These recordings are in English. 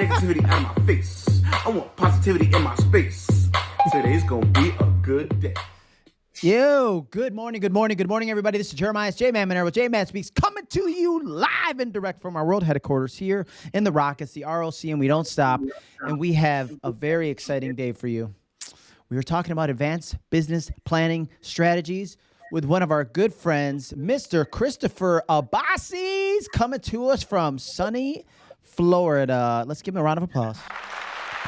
negativity out my face. I want positivity in my space. Today's gonna be a good day. Yo, good morning, good morning, good morning, everybody. This is Jeremiah J Man Monero. J Man Speaks coming to you live and direct from our world headquarters here in the Rock. It's the ROC, and we don't stop. And we have a very exciting day for you. We are talking about advanced business planning strategies with one of our good friends, Mr. Christopher Abbasi's coming to us from sunny Florida. Let's give him a round of applause.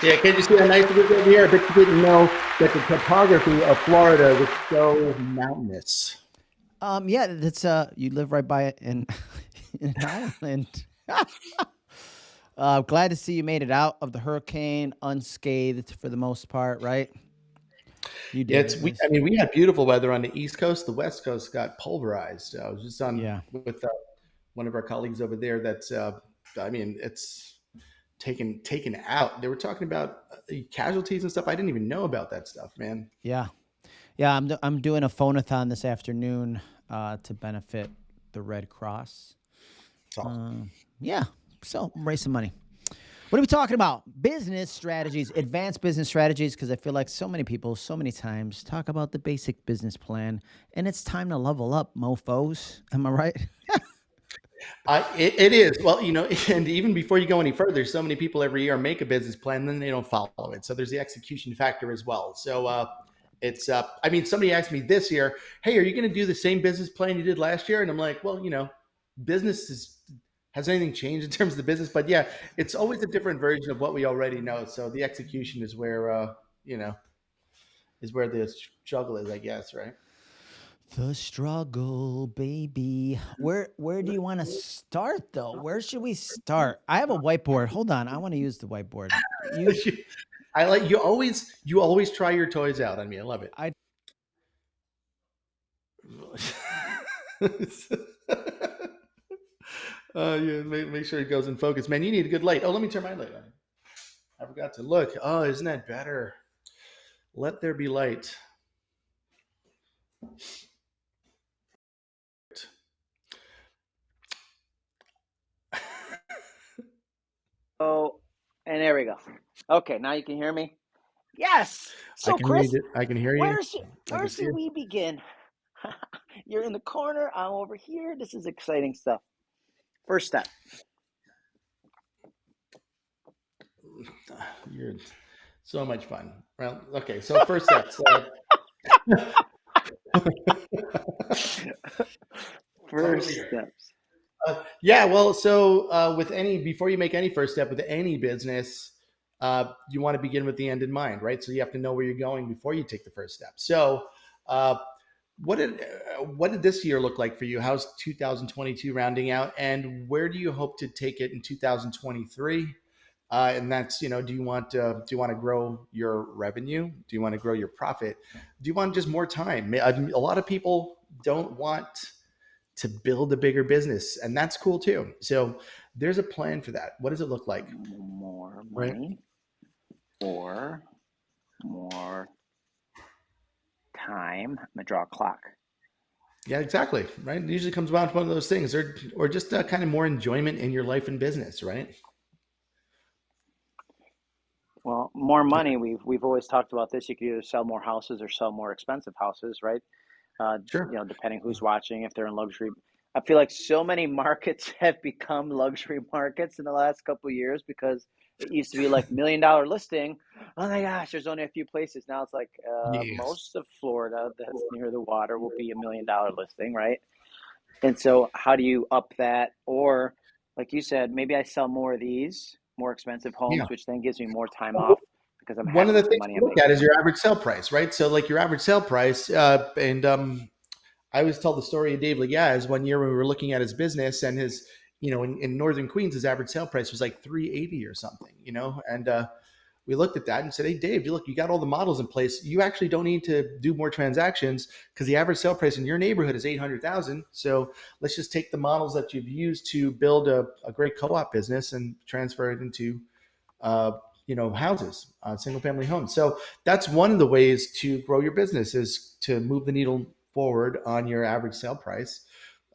Yeah, can you see how nice it is over here? I bet you didn't know that the topography of Florida was so mountainous. Um, yeah, that's uh, you live right by it in, in an island. uh, glad to see you made it out of the hurricane unscathed for the most part, right? You did. Yeah, it's, we, I mean, we had beautiful weather on the East Coast. The West Coast got pulverized. I was just on yeah. with uh, one of our colleagues over there. That's, uh, I mean, it's taken taken out. They were talking about uh, casualties and stuff. I didn't even know about that stuff, man. Yeah, yeah. I'm I'm doing a phonathon this afternoon uh, to benefit the Red Cross. Awesome. Uh, yeah, so raise some money. What are we talking about? Business strategies, advanced business strategies, because I feel like so many people, so many times talk about the basic business plan, and it's time to level up, mofos. Am I right? Uh, it, it is. Well, you know, and even before you go any further, so many people every year make a business plan, then they don't follow it. So there's the execution factor as well. So uh, it's, uh, I mean, somebody asked me this year, hey, are you going to do the same business plan you did last year? And I'm like, well, you know, business is, has anything changed in terms of the business? But yeah, it's always a different version of what we already know. So the execution is where, uh, you know, is where the struggle is, I guess, right? The struggle, baby. Where where do you want to start though? Where should we start? I have a whiteboard. Hold on, I want to use the whiteboard. You, I like you always you always try your toys out on me. I love it. I uh, yeah, make, make sure it goes in focus. Man, you need a good light. Oh, let me turn my light on. I forgot to look. Oh, isn't that better? Let there be light. Oh, and there we go. Okay, now you can hear me. Yes. So, I can Chris, read it. I can hear you. where should where should we begin? You're in the corner. I'm over here. This is exciting stuff. First step. You're so much fun. Well, okay. So first step. So, First steps. Uh, yeah, well, so uh, with any before you make any first step with any business, uh, you want to begin with the end in mind, right? So you have to know where you're going before you take the first step. So, uh, what did uh, what did this year look like for you? How's 2022 rounding out, and where do you hope to take it in 2023? Uh, and that's you know, do you want to do you want to grow your revenue? Do you want to grow your profit? Do you want just more time? A lot of people don't want to build a bigger business, and that's cool too. So there's a plan for that. What does it look like? More money right? or more time. I'm gonna draw a clock. Yeah, exactly. Right. It usually comes down to one of those things, or or just uh, kind of more enjoyment in your life and business, right? Well, more money. We've we've always talked about this. You could either sell more houses or sell more expensive houses, right? Uh, sure. you know, depending who's watching, if they're in luxury. I feel like so many markets have become luxury markets in the last couple years because it used to be like million dollar listing. Oh my gosh, there's only a few places now. It's like uh, yes. most of Florida that's near the water will be a million dollar listing, right? And so, how do you up that? Or, like you said, maybe I sell more of these more expensive homes, yeah. which then gives me more time off because I'm one of the things to look at is your average sale price, right? So like your average sale price, uh, and um, I always tell the story of Dave Lagaz. One year when we were looking at his business and his, you know, in, in Northern Queens, his average sale price was like 380 or something, you know, and uh, we looked at that and said, "Hey, Dave, you look, you got all the models in place. You actually don't need to do more transactions because the average sale price in your neighborhood is eight hundred thousand. So let's just take the models that you've used to build a, a great co-op business and transfer it into." Uh, you know houses uh, single family homes so that's one of the ways to grow your business is to move the needle forward on your average sale price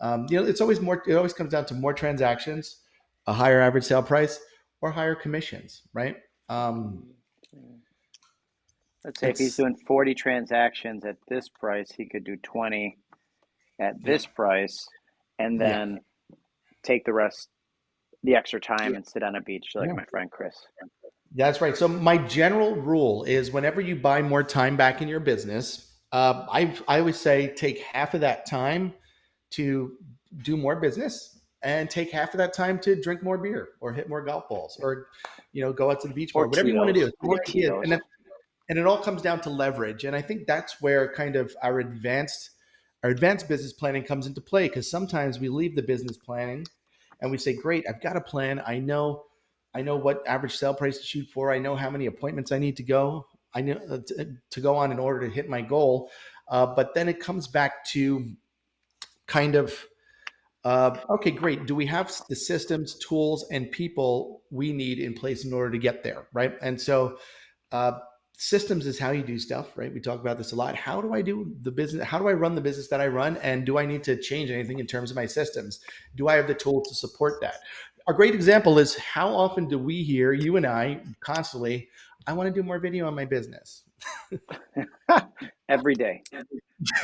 um, you know it's always more it always comes down to more transactions a higher average sale price or higher commissions, right? Um, Let's say if he's doing 40 transactions at this price, he could do 20 at yeah, this price and yeah, then take the rest, the extra time yeah, and sit on a beach like yeah. my friend Chris. That's right. So my general rule is whenever you buy more time back in your business, uh, I I always say take half of that time to do more business and take half of that time to drink more beer or hit more golf balls or you know go out to the beach more Or whatever you want to do Tito's. It's Or your idea. and that, and it all comes down to leverage and i think that's where kind of our advanced our advanced business planning comes into play because sometimes we leave the business planning and we say great i've got a plan i know i know what average sale price to shoot for i know how many appointments i need to go i know uh, to, to go on in order to hit my goal uh, but then it comes back to kind of uh, okay, great. Do we have the systems, tools, and people we need in place in order to get there, right? And so, uh, systems is how you do stuff, right? We talk about this a lot. How do I do the business? How do I run the business that I run? And do I need to change anything in terms of my systems? Do I have the tools to support that? A great example is how often do we hear you and I constantly? I want to do more video on my business. Every day.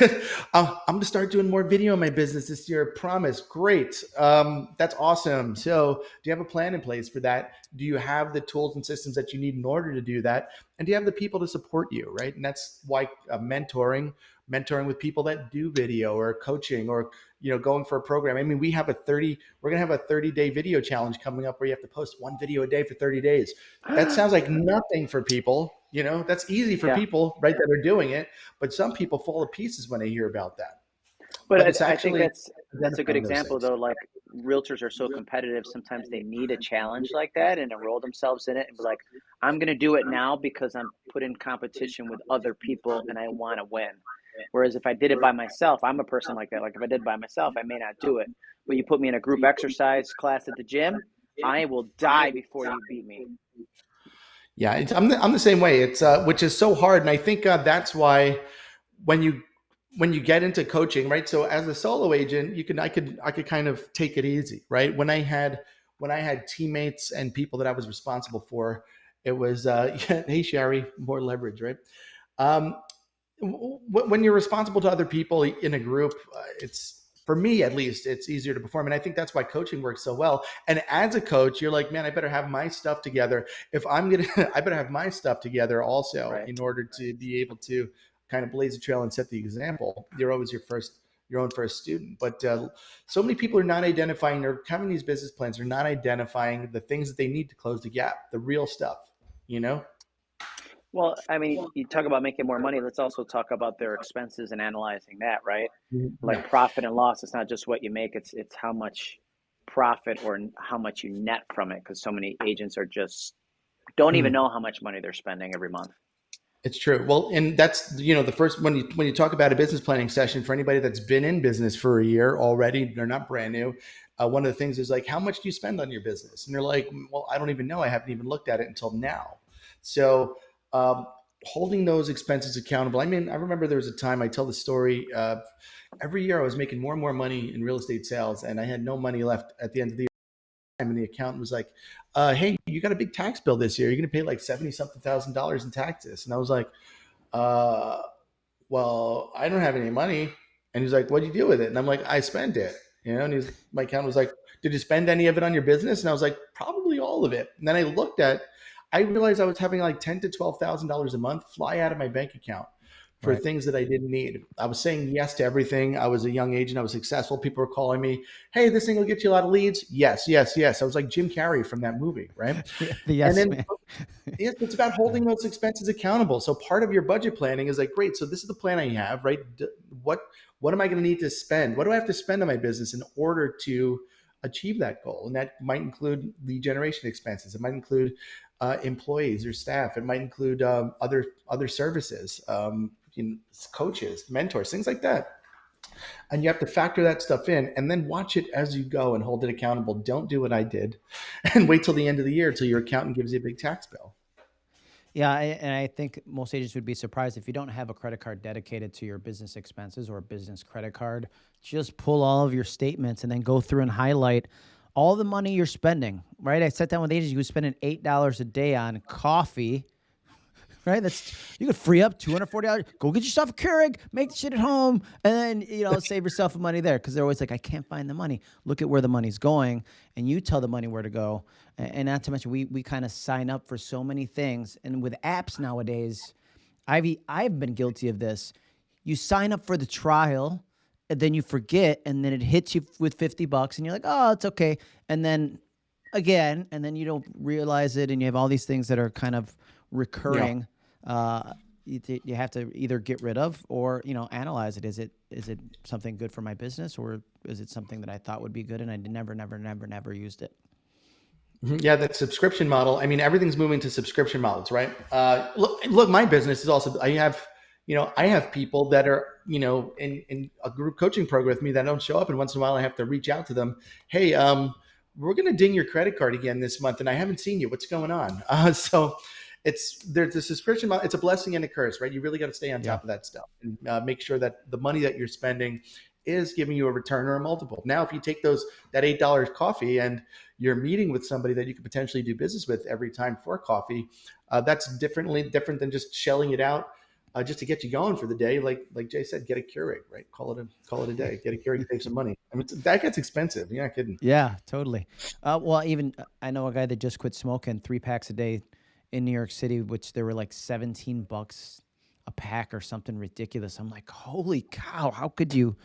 I'm going to start doing more video on my business this year. Promise. Great. Um, that's awesome. So, do you have a plan in place for that? Do you have the tools and systems that you need in order to do that? And do you have the people to support you? Right. And that's why uh, mentoring, mentoring with people that do video or coaching or you know going for a program. I mean, we have a 30. We're going to have a 30 day video challenge coming up where you have to post one video a day for 30 days. That ah. sounds like nothing for people. You know, that's easy for Yeah. people, right, that are doing it. But some people fall to pieces when they hear about that. But But I, it's I think that's that's a good example though. Like realtors are so competitive, sometimes they need a challenge like that and enroll themselves in it and be like, I'm gonna do it now because I'm put in competition with other people and I want to win. Whereas if I did it by myself, I'm a person like that. Like if I did by myself, I may not do it. But you put me in a group exercise class at the gym, I will die before you beat me. Yeah, I'm the, I'm the same way. It's uh, which is so hard, and I think uh, that's why when you when you get into coaching, right? So as a solo agent, you can I could I could kind of take it easy, right? When I had when I had teammates and people that I was responsible for, it was uh, hey Sherry, more leverage, right? Um, when you're responsible to other people in a group, uh, it's for me at least, it's easier to perform, and I think that's why coaching works so well. And as a coach, you're like, man, I better have my stuff together if I'm gonna, I better have my stuff together also Right. in order to be able to kind of blaze a trail and set the example. You're always your first, your own first student. But uh, so many people are not identifying. They're having these business plans. They're not identifying the things that they need to close the gap, the real stuff. You know? Well, I mean, you talk about making more money. Let's also talk about their expenses and analyzing that, right? Like profit and loss. It's not just what you make. It's it's how much profit or how much you net from it. Because so many agents are just don't even Mhm. know how much money they're spending every month. It's true. Well, and that's you know the first when you when you talk about a business planning session for anybody that's been in business for a year already, they're not brand new. Uh, one of the things is like, how much do you spend on your business? And they're like, well, I don't even know. I haven't even looked at it until now. So um, holding those expenses accountable. I mean, I remember there was a time I tell the story. Uh, every year I was making more and more money in real estate sales, and I had no money left at the end of the year. And the accountant was like, uh, "Hey, you got a big tax bill this year. You're going to pay like seventy something thousand dollars in taxes." And I was like, uh, "Well, I don't have any money." And he's like, "What do you do with it?" And I'm like, "I spent it." You know, and he's my accountant was like, "Did you spend any of it on your business?" And I was like, "Probably all of it." And then I looked at, I realized I was having like ten to twelve thousand dollars a month fly out of my bank account for Right. things that I didn't need. I was saying yes to everything. I was a young agent. I was successful. People were calling me, "Hey, this thing will get you a lot of leads." Yes, yes, yes. I was like Jim Carrey from that movie, right? the yes then- man. Yes, it's about holding those expenses accountable. So part of your budget planning is like, great. So this is the plan I have, right? What what am I going to need to spend? What do I have to spend on my business in order to achieve that goal? And that might include lead generation expenses. It might include uh, employees or staff. It might include um, other other services, um, you know, coaches, mentors, things like that. And you have to factor that stuff in and then watch it as you go and hold it accountable. Don't do what I did and wait till the end of the year till your accountant gives you a big tax bill. Yeah, and I think most agents would be surprised if you don't have a credit card dedicated to your business expenses or a business credit card. Just pull all of your statements and then go through and highlight all the money you're spending, right? I sat down with agents, you was spending eight dollars a day on coffee. Right, that's you could free up two hundred forty dollars. Go get yourself a Keurig, make the shit at home, and then you know save yourself money there. Because they're always like, I can't find the money. Look at where the money's going, and you tell the money where to go. And, not to mention, we we kind of sign up for so many things, and with apps nowadays, I've I've been guilty of this. You sign up for the trial, and then you forget, and then it hits you with fifty bucks, and you're like, oh, it's okay, and then again, and then you don't realize it, and you have all these things that are kind of recurring. Uh, you, you have to either get rid of or you know analyze it. Is it is it something good for my business, or is it something that I thought would be good and I never, never, never, never used it? Mhm. Yeah, that subscription model. I mean, everything's moving to subscription models, right? Uh, look, look, my business is also. I have, you know, I have people that are, you know, in in a group coaching program with me that don't show up, and once in a while I have to reach out to them. Hey, um, we're gonna ding your credit card again this month, and I haven't seen you. What's going on? Uh, so, it's there's a subscription model. It's a blessing and a curse, right? You really got to stay on top of that stuff and uh, make sure that the money that you're spending is giving you a return or a multiple. Now, if you take those that eight dollars coffee and you're meeting with somebody that you could potentially do business with every time for coffee, uh, that's differently different than just shelling it out uh, just to get you going for the day. Like like Jay said, get a Keurig, right? Call it a call it a day. Get a Keurig, save some money. I mean, that gets expensive. You're not kidding. Yeah, totally. Uh, well, even I know a guy that just quit smoking three packs a day in New York City, which there were like 17 bucks a pack or something ridiculous. I'm like, holy cow, how could you?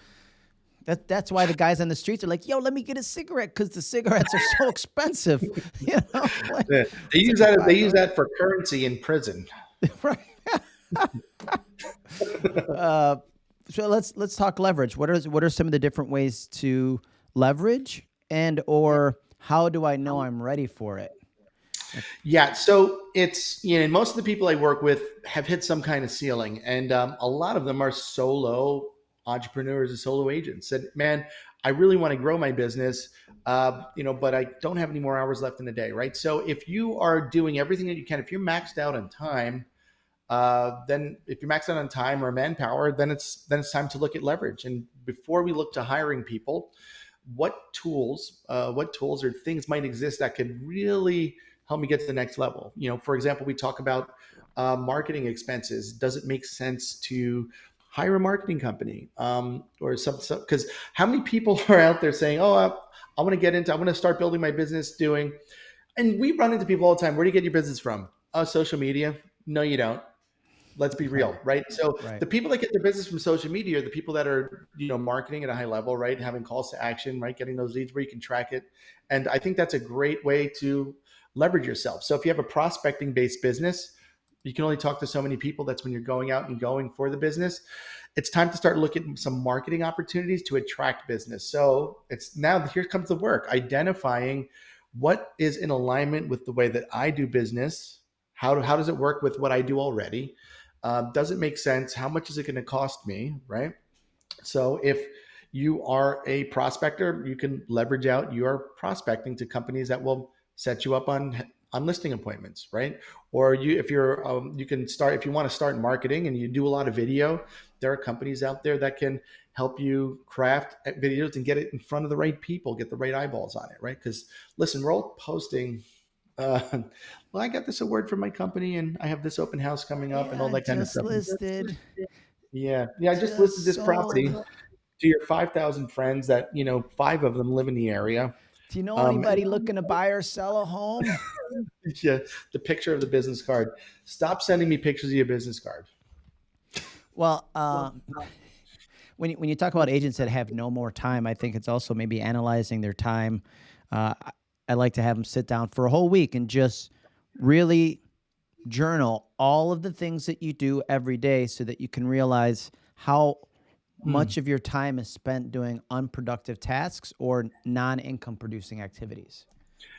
That, that's why the guys on the streets are like, yo, let me get a cigarette because the cigarettes are so expensive. you know, like, Yeah. They use that. They use that for currency in prison. right. uh, so let's let's talk leverage. What are what are some of the different ways to leverage, and or how do I know I'm ready for it? Yeah, so it's you know most of the people I work with have hit some kind of ceiling, and um, a lot of them are solo entrepreneurs and solo agents. Said, man, I really want to grow my business, uh, you know, but I don't have any more hours left in the day, right? So if you are doing everything that you can, if you're maxed out on time, uh, then if you're maxed out on time or manpower, then it's then it's time to look at leverage. And before we look to hiring people, what tools, uh, what tools or things might exist that could really help me get to the next level? You know, for example, we talk about uh, marketing expenses. Does it make sense to hire a marketing company um, or some because how many people are out there saying, "Oh, I, I want to get into, I want to start building my business doing," and we run into people all the time. Where do you get your business from? Oh, social media. No, you don't let's be real right. so Right. the people that get their business from social media are the people that are you know marketing at a high level right? Having calls to action right? Getting those leads where you can track it. And i think that's a great way to leverage yourself. So if you have a prospecting based business you can only talk to so many people. That's when you're going out and going for the business. It's time to start looking at some marketing opportunities to attract business. So it's now here comes the work identifying what is in alignment with the way that i do business. How, how does it work with what i do already um, does it make sense? How much is it going to cost me? Right. So if you are a prospector, you can leverage out your prospecting to companies that will set you up on on listing appointments, right? Or you, if you're, um, you can start if you want to start marketing and you do a lot of video. There are companies out there that can help you craft videos and get it in front of the right people, get the right eyeballs on it, right? Because listen, we're all posting uh, well, I got this award from my company, and I have this open house coming up, and all that kind of stuff. listed. Yeah, yeah. I just, Just listed this property to your five thousand friends. That you know, five of them live in the area. Do you know Um, anybody looking to buy or sell a home? Yeah, the picture of the business card. Stop sending me pictures of your business card. Well, um, when you, when you talk about agents that have no more time, I think it's also maybe analyzing their time. Uh, I- I like to have them sit down for a whole week and just really journal all of the things that you do every day, so that you can realize how hmm. much of your time is spent doing unproductive tasks or non-income producing activities.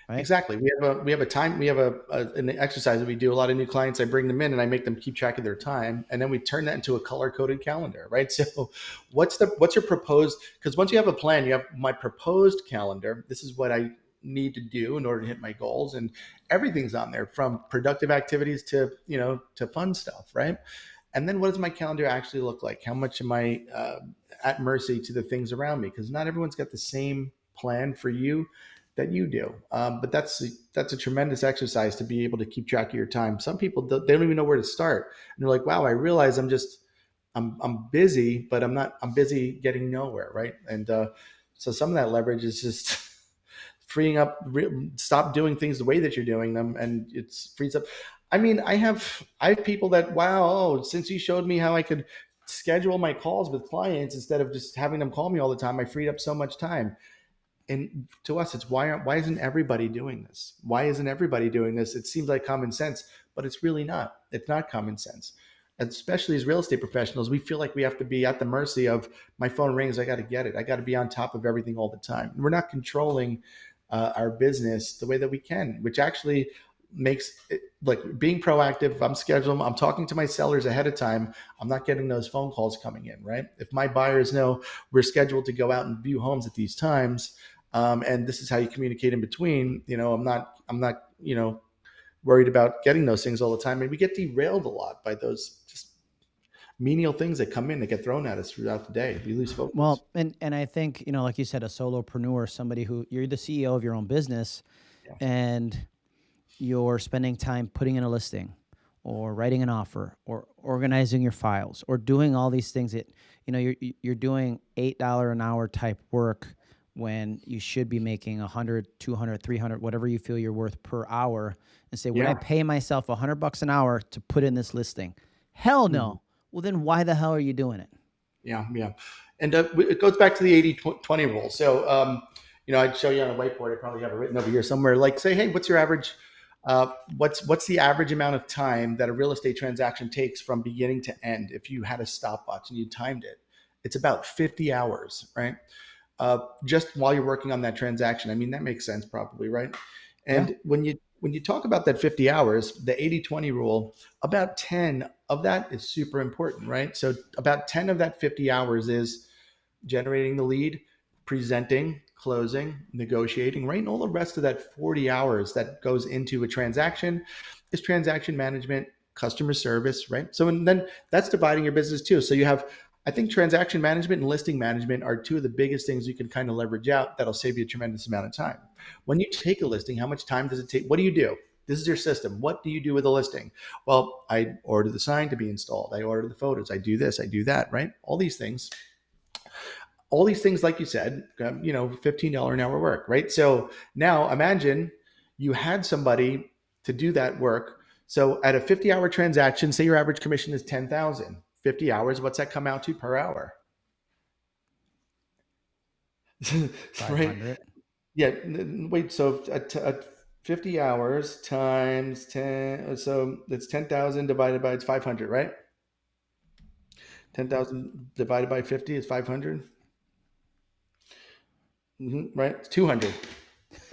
Right? Exactly. We have a we have a time we have a, a an exercise that we do. A lot of new clients, I bring them in and I make them keep track of their time, and then we turn that into a color coded calendar, right? So, what's the what's your proposed? Because once you have a plan, you have my proposed calendar. This is what I need to do in order to hit my goals, and everything's on there from productive activities to you know to fun stuff, right? And then what does my calendar actually look like? How much am I uh, at mercy to the things around me? Because not everyone's got the same plan for you that you do. Um, but that's that's a tremendous exercise to be able to keep track of your time. Some people they don't even know where to start, and they're like, "Wow, I realize I'm just I'm I'm busy, but I'm not I'm busy getting nowhere, right?" And uh, so some of that leverage is just freeing up. Re- stop doing things the way that you're doing them, and it's frees up. I mean, I have I have people that wow, oh, since you showed me how I could schedule my calls with clients instead of just having them call me all the time, I freed up so much time. And to us it's why aren't why isn't everybody doing this? Why isn't everybody doing this? It seems like common sense but it's really not. It's not common sense. Especially as real estate professionals we feel like we have to be at the mercy of my phone rings i got to get it. I got to be on top of everything all the time. We're not controlling uh, our business the way that we can which actually makes it like being proactive i'm scheduling i'm talking to my sellers ahead of time i'm not getting those phone calls coming in right? If my buyers know we're scheduled to go out and view homes at these times um, and this is how you communicate in between you know i'm not i'm not you know worried about getting those things all the time and we get derailed a lot by those just menial things that come in that get thrown at us throughout the day we lose focus Well, and and I think you know, like you said, a solopreneur, somebody who you're the CEO of your own business, Yeah. and you're spending time putting in a listing, or writing an offer, or organizing your files, or doing all these things that you know you're you're doing eight dollar an hour type work when you should be making 100 200 300 whatever you feel you're worth per hour and say when i pay myself 100 bucks an hour to put in this listing hell no Mm-hmm. Well then why the hell are you doing it Yeah, yeah. And uh, it goes back to the 80 20 rule. So, um, you know, I'd show you on a whiteboard. I probably have it written over here somewhere. Like, say, hey, what's your average? Uh, what's what's the average amount of time that a real estate transaction takes from beginning to end? If you had a stopwatch and you timed it, it's about 50 hours, right? Uh, just while you're working on that transaction. I mean, that makes sense, probably, right? And when you when you talk about that 50 hours, the 80-20 rule, about 10 of that is super important, right? So about 10 of that 50 hours is generating the lead, presenting, closing, negotiating, right? And all the rest of that 40 hours that goes into a transaction is transaction management, customer service, right? So and then that's dividing your business too. So you have I think transaction management and listing management are two of the biggest things you can kind of leverage out that'll save you a tremendous amount of time. When you take a listing, how much time does it take? What do you do? This is your system. What do you do with a listing? Well, I order the sign to be installed. I order the photos. I do this. I do that, right? All these things. All these things, like you said, um, you know, $15 an hour work, right? So now imagine you had somebody to do that work. So at a 50 hour transaction, say your average commission is 10,000. 50 hours, what's that come out to per hour? right? 500 Yeah. Wait. So at, at 50 hours times 10, so it's 10,000 divided by it's 500, right? 10,000 divided by 50 is 500. hmm right? It's 200.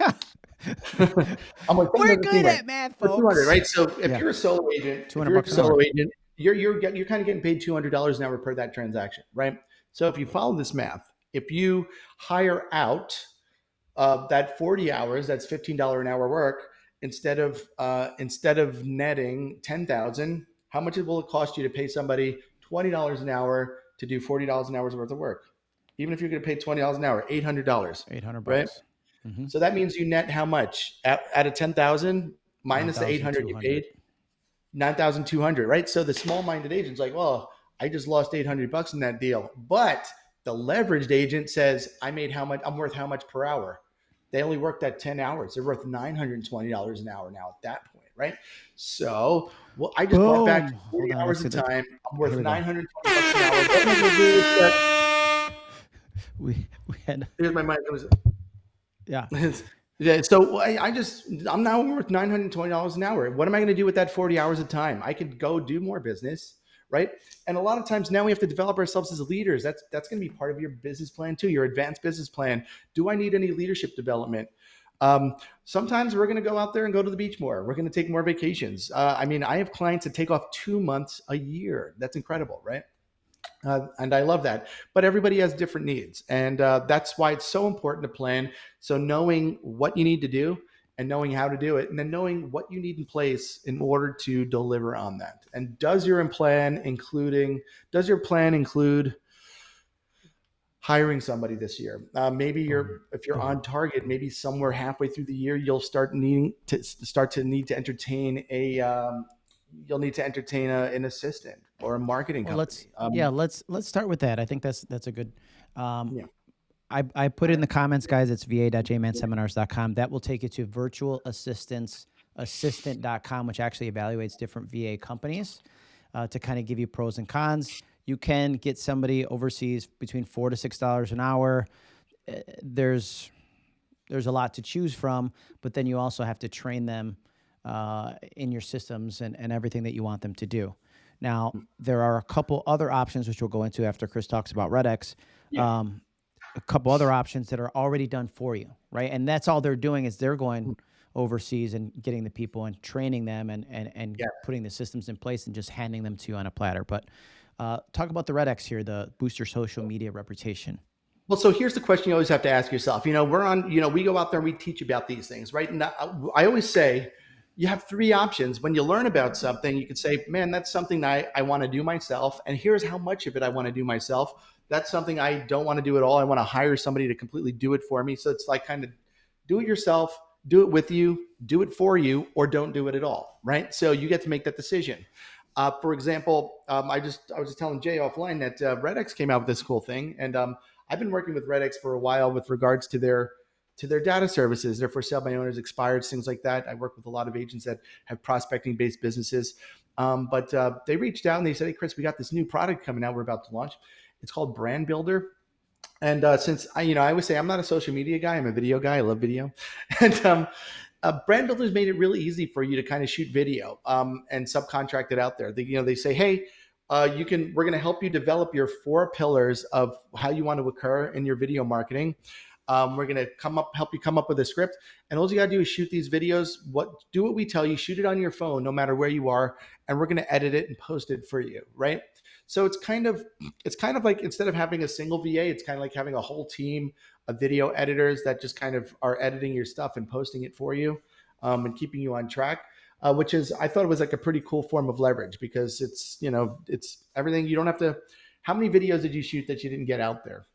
I'm like, we're good seem right." at math folks 200, right? So if Yeah. you're a solo agent, 200 you're a bucks an hour. solo agent, you're you're get- you're kind of getting paid two hundred dollars an hour per that transaction, right? So if you follow this math, if you hire out uh, that forty hours, that's fifteen dollar an hour work, instead of uh, instead of netting ten thousand, how much will it cost you to pay somebody twenty dollars an hour to do forty dollars an hour's worth of work? Even if you're going to pay twenty dollars an hour, eight hundred dollars. 800, Right? Mhm. So that means you net how much at, out of 10,000 minus the 800 you paid? 9,200, right? So the small minded agent's like, well, I just lost 800 bucks in that deal. But the leveraged agent says, I made how much, I'm worth how much per hour? They only worked that 10 hours. They're worth $920 an hour now at that point, right? So, well, I just bought back 40 on, hours of time. I'm worth Here we 920 bucks an hour. What am I going to do with that? we we had Here's my mic. Was- yeah yeah, so I, I just I'm now worth nine hundred twenty dollars an hour. What am I going to do with that forty hours of time? I could go do more business, right? And a lot of times now we have to develop ourselves as leaders. That's that's going to be part of your business plan too, your advanced business plan. Do I need any leadership development? Um, sometimes we're going to go out there and go to the beach more. We're going to take more vacations. Uh, I mean, I have clients that take off two months a year. That's incredible, right? Uh, and I love that. But everybody has different needs, and uh, that's why it's so important to plan. So knowing what you need to do and knowing how to do it, and then knowing what you need in place in order to deliver on that. And does your plan including does your plan include hiring somebody this year. Uh, maybe you're Mm-hmm. if you're on target, maybe somewhere halfway through the year you'll start needing to start to need to entertain a um, you'll need to entertain a, an assistant or a marketing Well, company. let's Um, yeah, let's let's start with that. I think that's that's a good. Um, Yeah. I, I put it in the comments, guys. It's va.jmanseminars.com. That will take you to virtual assistance assistant.com, which actually evaluates different VA companies uh, to kind of give you pros and cons. You can get somebody overseas between four to six dollars an hour. Uh, There's there's a lot to choose from, but then you also have to train them uh, in your systems and, and everything that you want them to do. Now, there are a couple other options which we'll go into after Chris talks about RedX. Um, a couple other options that are already done for you, right? And that's all they're doing is they're going overseas and getting the people and training them and and, and Yeah. putting the systems in place and just handing them to you on a platter. But uh, talk about the Red X here, the boost your social media reputation. Well, so here's the question you always have to ask yourself. You know, we're on, you know, we go out there and we teach about these things, right? And I, always say you have three options. When you learn about something, you can say, man, that's something I, I want to do myself. And here's how much of it I want to do myself. That's something I don't want to do at all. I want to hire somebody to completely do it for me. So it's like kind of do it yourself, do it with you, do it for you, or don't do it at all, right? So you get to make that decision. Uh, for example, um, I just I was just telling Jay offline that uh, RedX came out with this cool thing, and um, I've been working with RedX for a while with regards to their to their data services. They're for sale by owners, expired, things like that. I work with a lot of agents that have prospecting based businesses. Um, but uh, they reached out and they said, "Hey, Chris, we got this new product coming out. We're about to launch. It's called Brand Builder." And uh, since I, you know, I always say I'm not a social media guy. I'm a video guy. I love video, and um, uh, brand builders made it really easy for you to kind of shoot video um, and subcontract it out there. They, you know, they say, hey, uh, you can. We're going to help you develop your four pillars of how you want to occur in your video marketing. Um, we're going to come up, help you come up with a script, and all you got to do is shoot these videos. What do what we tell you. Shoot it on your phone, no matter where you are, and we're going to edit it and post it for you. Right. So it's kind of it's kind of like instead of having a single VA, it's kind of like having a whole team of video editors that just kind of are editing your stuff and posting it for you um, and keeping you on track. Uh, which is I thought it was like a pretty cool form of leverage because it's you know it's everything you don't have to. How many videos did you shoot that you didn't get out there?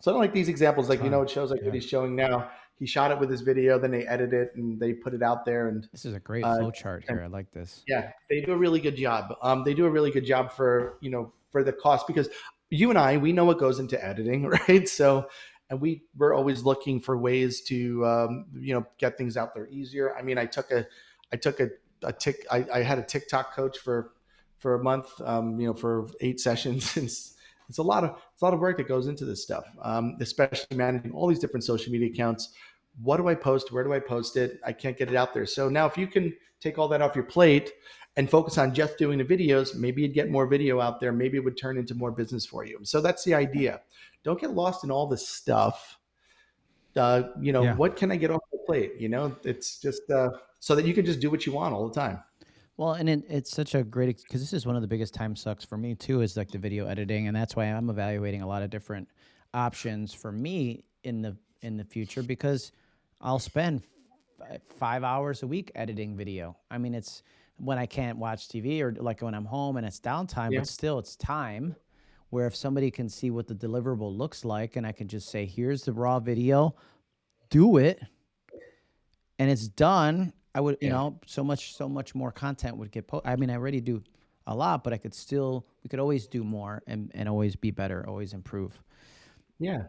So I don't like these examples. Like you know, it shows like what he's showing now. He shot it with his video, then they edit it and they put it out there, and This is a great Uh, flow chart here. I like this. yeah, they do a really good job. Um, they do a really good job for you know for the cost because you and I we know what goes into editing, right? So, and we we're always looking for ways to um, you know get things out there easier. I mean, I took a I took a, a tick I, I had a TikTok coach for for a month, um, you know, for eight sessions. It's, it's a lot of it's a lot of work that goes into this stuff, um, especially managing all these different social media accounts. What do I post? Where do I post it? I can't get it out there. So now, if you can take all that off your plate and focus on just doing the videos, maybe you'd get more video out there. Maybe it would turn into more business for you. So that's the idea. Don't get lost in all this stuff. Uh, you know, Yeah. what can I get off the plate? You know, it's just uh, so that you can just do what you want all the time. Well, and it, it's such a great because this is one of the biggest time sucks for me too is like the video editing, and that's why I'm evaluating a lot of different options for me in the in the future because I'll spend five hours a week editing video. I mean, it's when I can't watch TV or like when I'm home and it's downtime, Yeah. but still it's time. Where if somebody can see what the deliverable looks like, and I can just say, "Here's the raw video, do it," and it's done, I would, you Yeah. know, so much, so much more content would get. Po- I mean, I already do a lot, but I could still, we could always do more and and always be better, always improve. Yeah.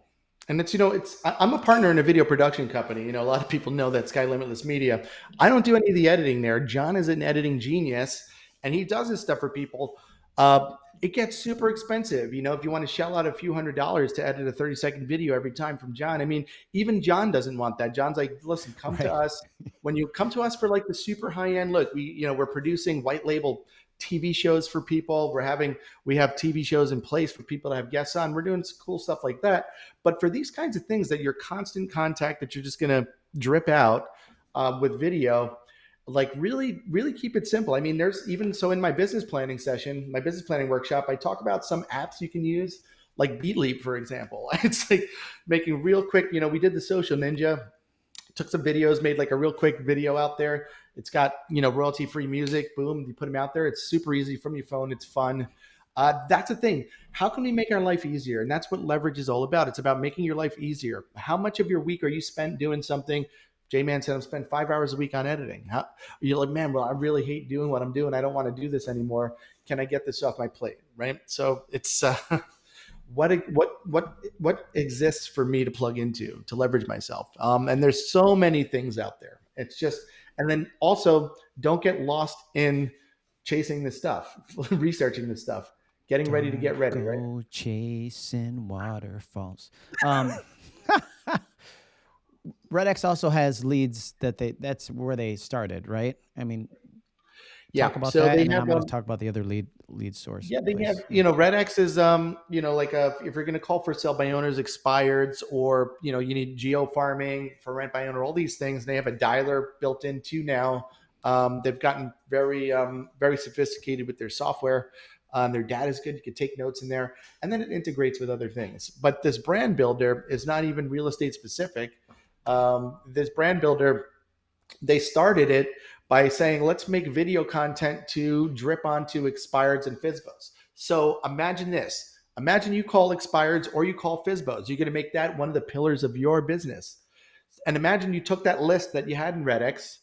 And it's, you know, it's, I'm a partner in a video production company. You know, a lot of people know that Sky Limitless Media. I don't do any of the editing there. John is an editing genius and he does this stuff for people. Uh, it gets super expensive. You know, if you want to shell out a few hundred dollars to edit a 30 second video every time from John, I mean, even John doesn't want that. John's like, listen, come to us. When you come to us for like the super high end look, we, you know, we're producing white label TV shows for people. We're having, we have TV shows in place for people to have guests on. We're doing some cool stuff like that. But for these kinds of things that you're constant contact that you're just going to drip out uh, with video, like really, really keep it simple. I mean, there's even so in my business planning session, my business planning workshop, I talk about some apps you can use, like BeatLeap, for example. It's like making real quick, you know, we did the social ninja, took some videos, made like a real quick video out there. It's got, you know, royalty free music. Boom, you put them out there. It's super easy from your phone. It's fun. Uh, that's the thing. How can we make our life easier? And that's what leverage is all about. It's about making your life easier. How much of your week are you spent doing something? J Man said, I'm spending five hours a week on editing. How, you're like, man, well, I really hate doing what I'm doing. I don't want to do this anymore. Can I get this off my plate? Right. So it's uh, what what what what exists for me to plug into to leverage myself. Um, and there's so many things out there. It's just, and then also don't get lost in chasing this stuff, researching this stuff getting ready to get ready. Go right? chasing waterfalls. Um, Red X also has leads that they that's where they started, right? I mean, yeah. Talk about so that, and have, I'm going to um, talk about the other lead lead source. Yeah, they please. have. You know, Red X is um, you know, like a, if you're going to call for sale by owners expireds, or you know, you need geo farming for rent by owner, all these things. They have a dialer built into now. Um, they've gotten very um, very sophisticated with their software. Um, their data is good. You can take notes in there, and then it integrates with other things. But this brand builder is not even real estate specific. Um, this brand builder, they started it by saying, let's make video content to drip onto expireds and FSBOs. So imagine this. Imagine you call expireds or you call FSBOs. You're going to make that one of the pillars of your business. And imagine you took that list that you had in RedX.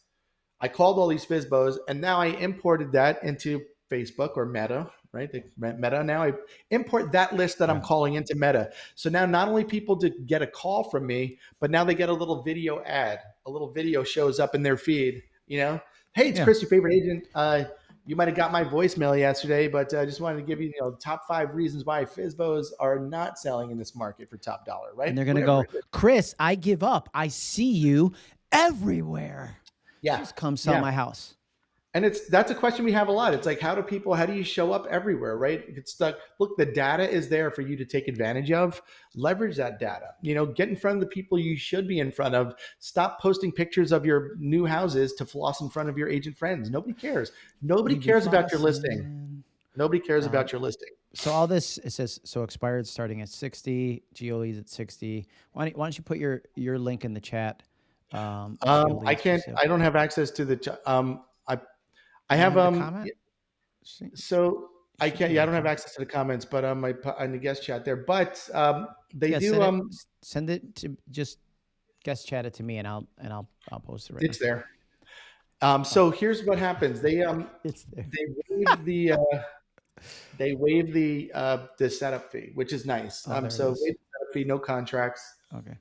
I called all these FSBOs, and now I imported that into Facebook or Meta, right? The Meta now I import that list that I'm calling into Meta. So now not only people to get a call from me, but now they get a little video ad. A little video shows up in their feed. You know, hey, it's Yeah. Chris, your favorite agent. Uh, you might have got my voicemail yesterday, but I uh, just wanted to give you, you know, top five reasons why FSBOs are not selling in this market for top dollar, right? and they're going to go. Chris, I give up. I see you everywhere. yeah. Just come sell Yeah. my house. And it's that's a question we have a lot. It's like, how do people, how do you show up everywhere, right? It's like, look, the data is there for you to take advantage of. Leverage that data. You know, get in front of the people you should be in front of. Stop posting pictures of your new houses to floss in front of your agent friends. Nobody cares. Nobody cares about your listing. Nobody cares Um, about your listing. So all this it says so expired starting at 60, Geolies at 60. Why don't, why don't you put your your link in the chat? Um, Um, I can't. I don't have access to the. ch- Um, I, have. Um, comment? so I can't. Yeah, I don't have access to the comments, but um, I put on the guest chat there. But um, they Yeah, do. send it, Um, s- send it to just guest chat it to me and I'll and I'll I'll post it right it's now. there. Um, so here's what happens. They um, It's there. they waive the uh, they waive the uh, the setup fee, which is nice. Oh, um, so waive the setup fee, no contracts. Okay.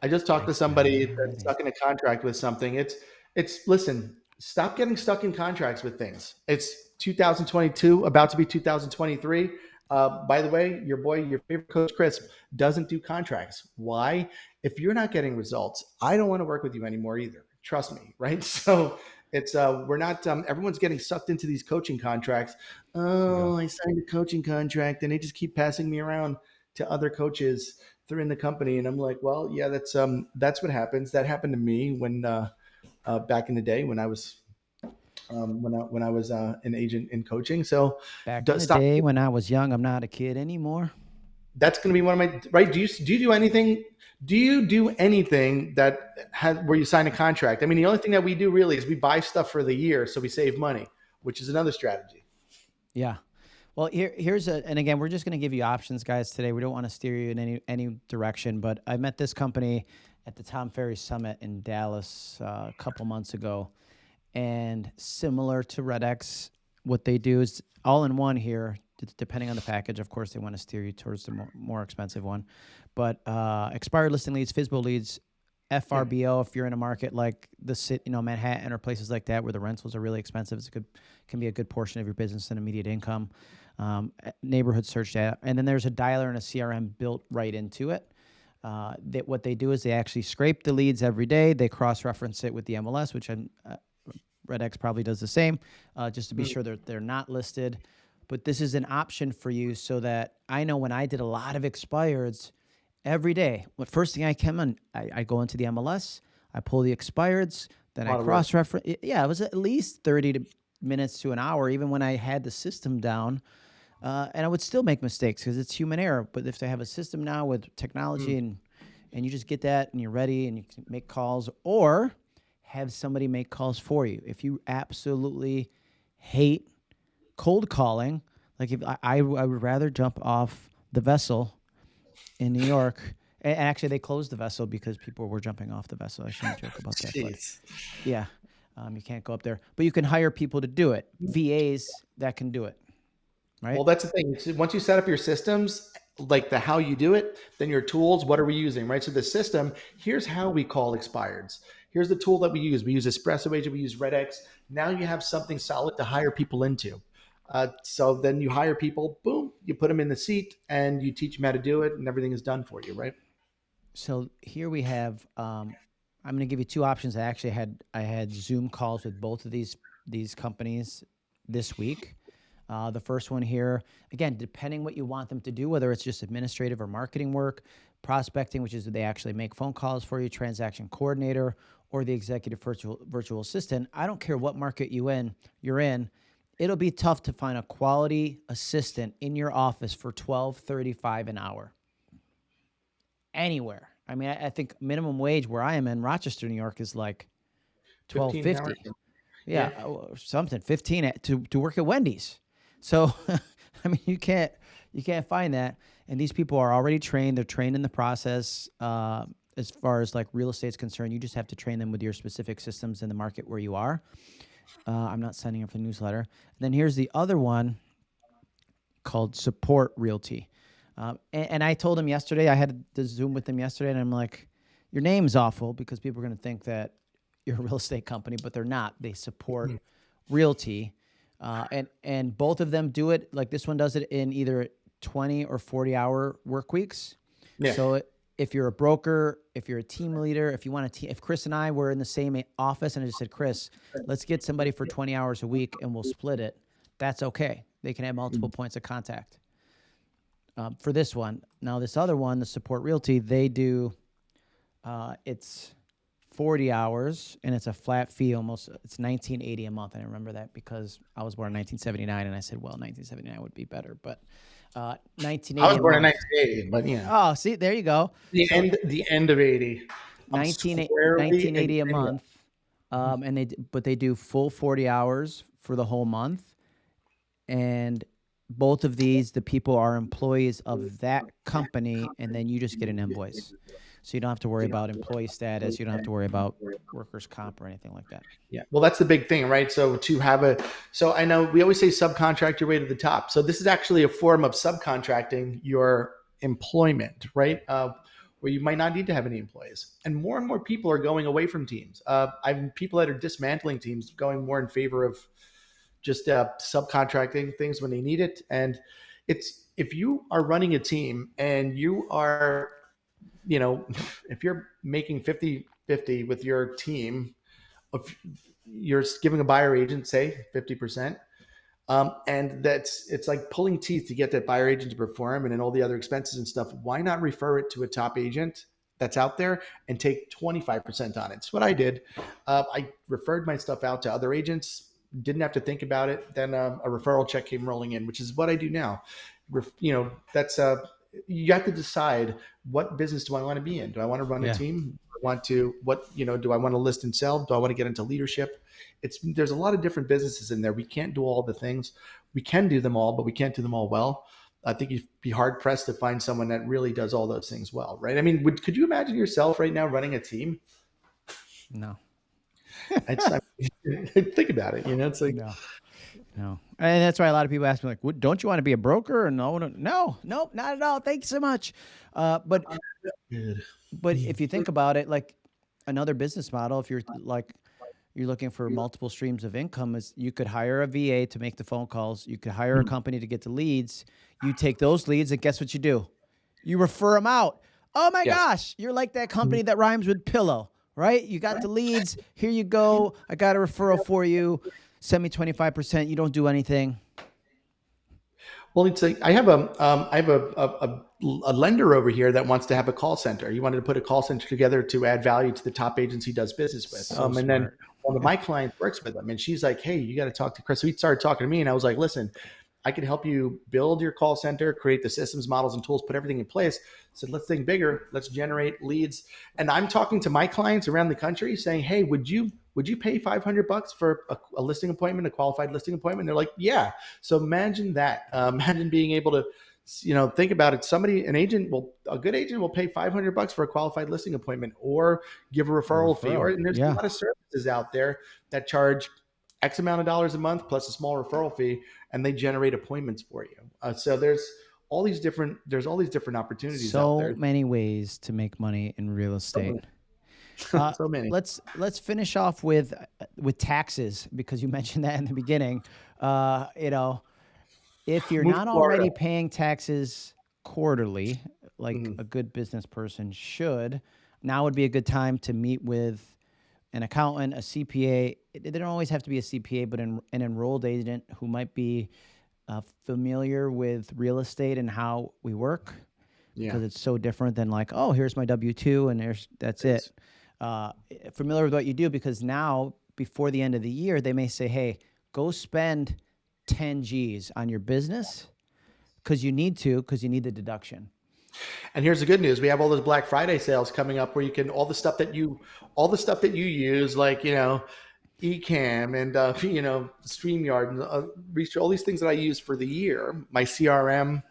I just talked to somebody that's stuck in a contract with something. It's it's listen, stop getting stuck in contracts with things. It's 2022, about to be 2023. Uh, by the way, your boy, your favorite coach Chris, doesn't do contracts. Why? If you're not getting results, I don't want to work with you anymore either. Trust me, right? So it's uh, we're not. Um, everyone's getting sucked into these coaching contracts. Oh, I signed a coaching contract, and they just keep passing me around to other coaches through in the company and i'm like well yeah that's um that's what happens that happened to me when uh, uh back in the day when i was um when i when i was uh an agent in coaching so Back in the stop. day when I was young, I'm not a kid anymore. that's going to be one of my right do you do you do anything do you do anything that has where you sign a contract i mean the only thing that we do really is we buy stuff for the year so we save money which is another strategy Yeah. Well, here here's a and again, we're just going to give you options, guys. Today, we don't want to steer you in any any direction. But I met this company at the Tom Ferry Summit in Dallas uh, a couple months ago, and similar to RedX, what they do is all in one here. Depending on the package, of course, they want to steer you towards the more, more expensive one. But uh, expired listing leads, FSBO leads, FRBO. If you're in a market like the city, you know Manhattan or places like that where the rentals are really expensive, it's a good can be a good portion of your business and immediate income. Um, neighborhood search data, and then there's a dialer and a CRM built right into it. Uh, that what they do is they actually scrape the leads every day. They cross-reference it with the MLS, which I'm, uh, RedX probably does the same, uh, just to be sure that they're not listed. But this is an option for you so that I know when I did a lot of expireds every day, what first thing I come in, I, I go into the MLS, I pull the expireds, then I cross reference. Yeah, it was at least 30 to minutes to an hour, even when I had the system down. Uh, and I would still make mistakes because it's human error. But if they have a system now with technology Mm. and and you just get that and you're ready and you can make calls, or have somebody make calls for you. If you absolutely hate cold calling. Like if I, I, I would rather jump off the vessel in New York. And actually, they closed the vessel because people were jumping off the vessel. I shouldn't joke about that. But yeah, um, you can't go up there, but you can hire people to do it. VAs that can do it, right? Well, that's the thing. Once you set up your systems, like the how you do it, then your tools, what are we using, right? So the system, here's how we call expireds. Here's the tool that we use. We use Espresso Agent, we use RedX. Now you have something solid to hire people into. Uh, so then you hire people, boom, you put them in the seat and you teach them how to do it and everything is done for you, right? so here we have. Um, I'm going to give you two options. I actually had I had Zoom calls with both of these these companies this week. Uh, the first one here, again, depending what you want them to do, whether it's just administrative or marketing work, prospecting, which is they actually make phone calls for you, transaction coordinator, or the executive virtual virtual assistant. I don't care what market you in you're in. It'll be tough to find a quality assistant in your office for twelve thirty five an hour. Anywhere. I mean, I, I think minimum wage where I am in Rochester, New York, is like twelve 15 fifty. Yeah, or something fifteen at, to to work at Wendy's. So, I mean, you can't you can't find that. And these people are already trained. They're trained in the process. Uh, as far as like real estate's concerned, you just have to train them with your specific systems in the market where you are. Uh, I'm not signing up for the newsletter. then here's the other one called Support Realty. Um, and, and I told him yesterday, I had the Zoom with him yesterday, and I'm like, your name's awful because people are going to think that you're a real estate company, but they're not. They support realty. Uh, and, and both of them do it like this one does it in either 20 or 40 hour work weeks. Yeah. So if you're a broker, if you're a team leader, if you want to, if Chris and I were in the same office and I just said, Chris, let's get somebody for 20 hours a week and we'll split it, that's okay. They can have multiple points of contact. Um, for this one, now this other one, the support realty, they do, uh, it's 40 hours and it's a flat fee almost it's 1980 a month. And i remember that because i was born in 1979 and i said well 1979 would be better but uh 1980 I was born in 1980, but you know, oh see there you go. The end, the end of 80. 19, 1980 a month um and they but they do full 40 hours for the whole month and both of these the people are employees of that company and then you just get an invoice so you don't have to worry about employee status you don't have to worry about workers comp or anything like that Yeah. Well, that's the big thing, right? So to have a, so I know we always say subcontract your way to the top. So this is actually a form of subcontracting your employment, right? Uh, where you might not need to have any employees, and more and more people are going away from teams. Uh, I've people that are dismantling teams, going more in favor of just uh, subcontracting things when they need it. And it's if you are running a team and you are, you know, if you're making 50 50 with your team, you're giving a buyer agent say 50% um, and that's it's like pulling teeth to get that buyer agent to perform and then all the other expenses and stuff why not refer it to a top agent that's out there and take 25% on it? It's what i did. Uh, i referred my stuff out to other agents didn't have to think about it. Then um, a referral check came rolling in which is what i do now. Ref- you know that's uh you have to decide what business do i want to be in? Do i want to run Yeah. a team I want to what you know do i want to list and sell? Do i want to get into leadership? It's there's a lot of different businesses in there. We can't do all the things. We can do them all but we can't do them all well. I think you'd be hard pressed to find someone that really does all those things well right? I mean would, could you imagine yourself right now running a team? No. I, think about it you know it's like No, no, and that's why a lot of people ask me like, "What- "Don't you want to be a broker?" And no, no, no, nope, not at all. Thank you so much. Uh, but Good. but if you think about it, like another business model, if you're like you're looking for multiple streams of income, is you could hire a VA to make the phone calls. You could hire a company to get the leads. You take those leads, and guess what you do? You refer them out. Oh my Yes. gosh, you're like that company that rhymes with pillow, right? You got the leads. Here you go. I got a referral for you. Send me 25%. You don't do anything. Well, it's like I have a um, I have a, a, a, a lender over here that wants to have a call center. He wanted to put a call center together to add value to the top agents he does business with. So um, and then one of my clients works with him, and she's like, "Hey, you got to talk to Chris." So he started talking to me, and I was like, "Listen, I can help you build your call center, create the systems, models, and tools, put everything in place." Said, "Let's think bigger. Let's generate leads." And I'm talking to my clients around the country, saying, "Hey, would you would you pay 500 bucks for a, a listing appointment, a qualified listing appointment? They're like, yeah. So imagine that. Uh, imagine being able to, you know, think about it. Somebody, an agent will, a good agent will pay 500 bucks for a qualified listing appointment or give a referral, referral. fee. Or and there's Yeah. a lot of services out there that charge X amount of dollars a month plus a small referral fee, and they generate appointments for you. Uh, so there's all these different, there's all these different opportunities out So there. many ways to make money in real estate. Uh, so many. Let's let's finish off with with taxes because you mentioned that in the beginning. Uh, you know, if you're Move not already paying taxes quarterly, like Mhm. a good business person should, now would be a good time to meet with an accountant, a CPA. They don't always have to be a CPA, but an, an enrolled agent who might be uh, familiar with real estate and how we work Yeah. because it's so different than like, oh, here's my W two and there's that's it. Uh, familiar with what you do because now before the end of the year they may say, hey, go spend 10 G's on your business because you need to because you need the deduction. And here's the good news: we have all those Black Friday sales coming up, where you can all the stuff that you, all the stuff that you use, like you know, Ecamm and uh, you know, Streamyard and uh, all these things that I use for the year. My CRM,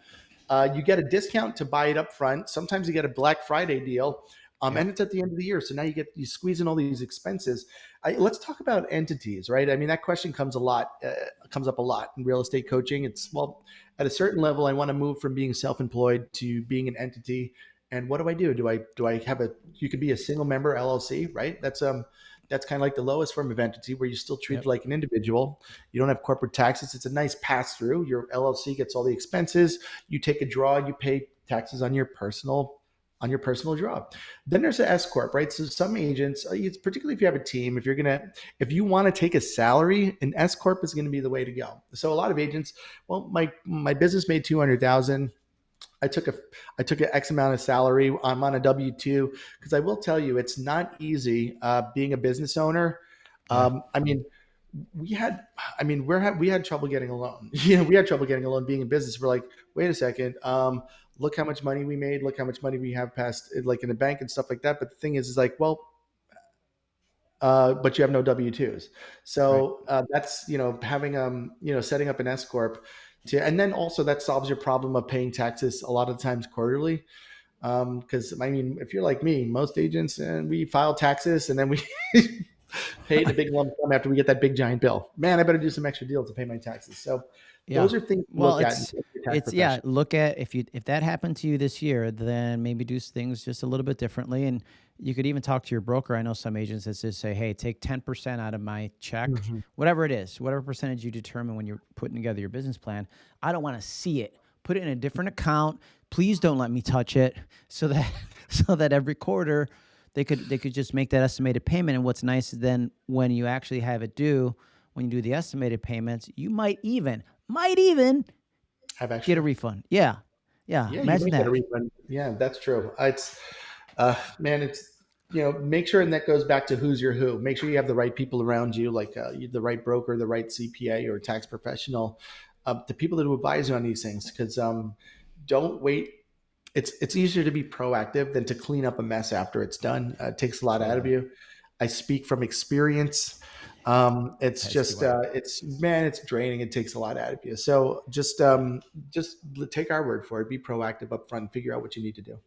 uh, you get a discount to buy it up front. Sometimes you get a Black Friday deal, um, and it's at the end of the year. So now you get you squeeze in all these expenses. I, let's talk about entities, right? I mean, that question comes a lot, uh, comes up a lot in real estate coaching. It's well, at a certain level, I want to move from being self-employed to being an entity. And what do I do? Do I do I have a? You could be a single member LLC, right? That's um, that's kind of like the lowest form of entity where you still treat Yep. like an individual. You don't have corporate taxes. It's a nice pass through. Your LLC gets all the expenses. You take a draw. You pay taxes on your personal on your personal draw. Then there's an S corp, right? So some agents, uh, it's particularly if you have a team, if you're gonna, if you want to take a salary, an S corp is going to be the way to go. So a lot of agents, well, my my business made two hundred thousand. I took a I took an X amount of salary. I'm on a W two because I will tell you, it's not easy uh, being a business owner. Um, I mean, we had, I mean, we're had, we had trouble getting a loan. You know, we had trouble getting a loan being in business. We're like, wait a second, um, look how much money we made, look how much money we have passed, like in the bank and stuff like that. But the thing is, is like, well, uh, but you have no W twos. So uh, that's you know having um you know setting up an S corp, to, and then also that solves your problem of paying taxes a lot of times quarterly. Because I mean, if you're like me, most agents and we file taxes and then we pay the big lump sum after we get that big giant bill. Man, I better do some extra deals to pay my taxes. So Yeah. those are things Well, it's- it's yeah look at if you if that happened to you this year then maybe do things just a little bit differently and you could even talk to your broker i know some agents that just say hey take 10% out of my check Mhm. whatever it is whatever percentage you determine when you're putting together your business plan i don't want to see it put it in a different account please don't let me touch it so that so that every quarter they could they could just make that estimated payment and what's nice is then when you actually have it due when you do the estimated payments you might even might even Have actually get a refund. Yeah. Yeah. Yeah, Imagine that. get a refund. Yeah, that's true. It's, uh, man, it's you know, make sure, and that goes back to who's your who. Make sure you have the right people around you, like uh, the right broker, the right CPA or tax professional, uh, the people that will advise you on these things. Because um, don't wait. It's it's easier to be proactive than to clean up a mess after it's done. Uh, it takes a lot out of you. I speak from experience. Um, it's just uh, it's man, it's draining. It takes a lot out of you. So just um, just take our word for it. Be proactive up front and figure out what you need to do.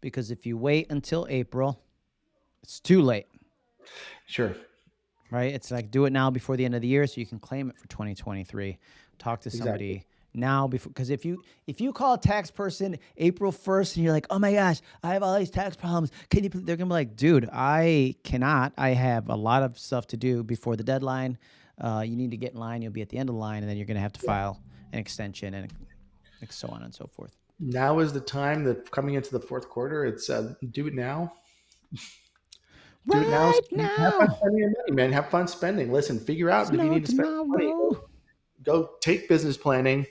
Because if you wait until April, it's too late, Sure. right? It's like do it now before the end of the year so you can claim it for 2023. Talk to Exactly. Now before because if you if you call a tax person April 1st and you're like, "Oh my gosh, I have all these tax problems. Can you they're going to be like, "Dude, I cannot. I have a lot of stuff to do before the deadline. Uh, you need to get in line. You'll be at the end of the line and then you're going to have to file an extension and so on and so forth." Now is the time that coming into the fourth quarter. It's uh, do it now. Do it now. Right Have fun now. spending your money, man. Have fun spending. Listen, figure out if you need to spend money. Go take business planning.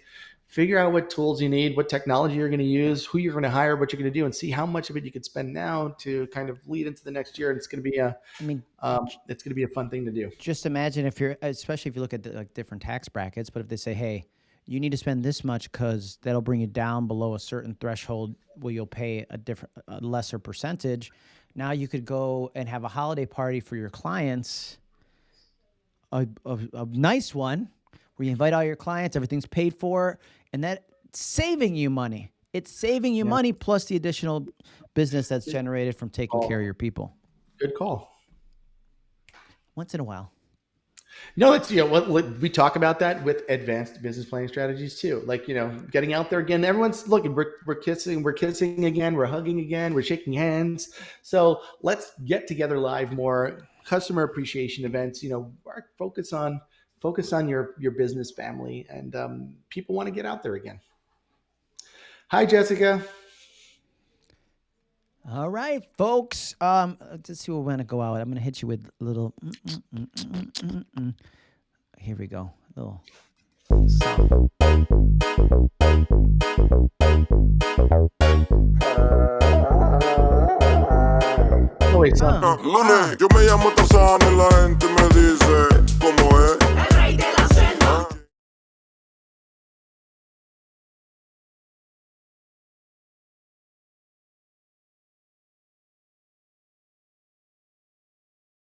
Figure out what tools you need, what technology you're going to use, who you're going to hire, what you're going to do, and see how much of it you could spend now to kind of lead into the next year. And it's going to be a, I mean, um, it's going to be a fun thing to do. just imagine if you're especially if you look at the, like different tax brackets but if they say hey you need to spend this much because that'll bring you down below a certain threshold where you'll pay a different a lesser percentage now you could go and have a holiday party for your clients a, a, a nice one where you invite all your clients, everything's paid for, and that saving you money. It's saving you Yeah. money plus the additional business that's generated from taking care of your people Good call. once in a while. No, it's you know what what- we talk about that with advanced business planning strategies too. Like you know, getting out there again. Everyone's looking. We're, we're kissing. We're kissing again. We're hugging again. We're shaking hands. So let's get together live more. Customer appreciation events. You know, focus on focus on your your business family, and um, people want to get out there again. Hi, Jessica. All right, folks. Um, let's see what we're gonna go out. I'm gonna hit you with a little. mm, mm, mm. Here we go. A little. Wait, son. Lunes, yo me llamo Tarzán en la